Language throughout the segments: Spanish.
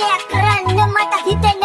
Gerçek kıran ne matah hiten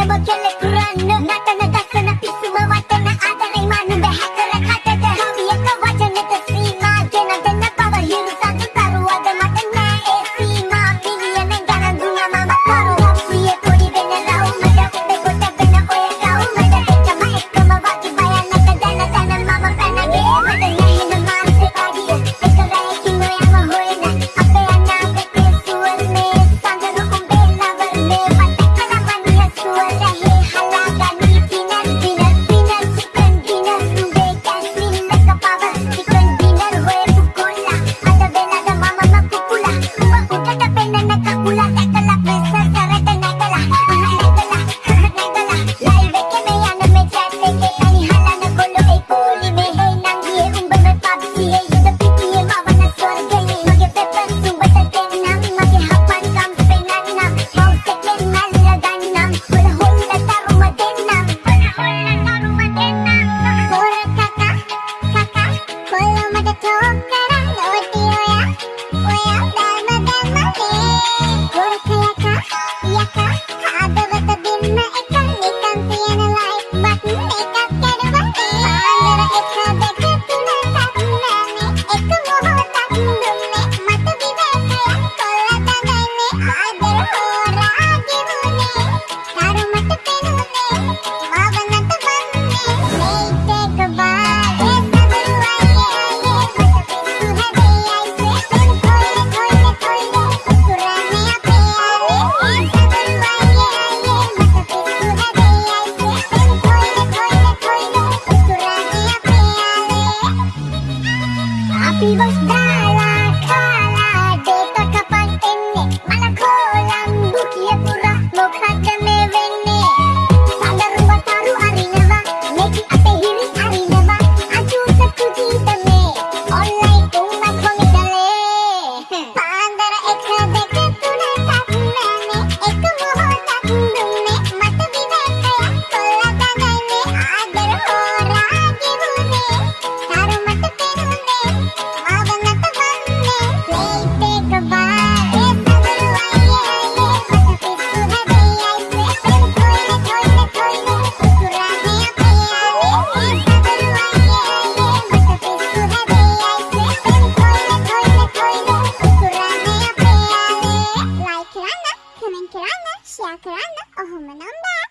happy birthday Ekran Ohum'un 15.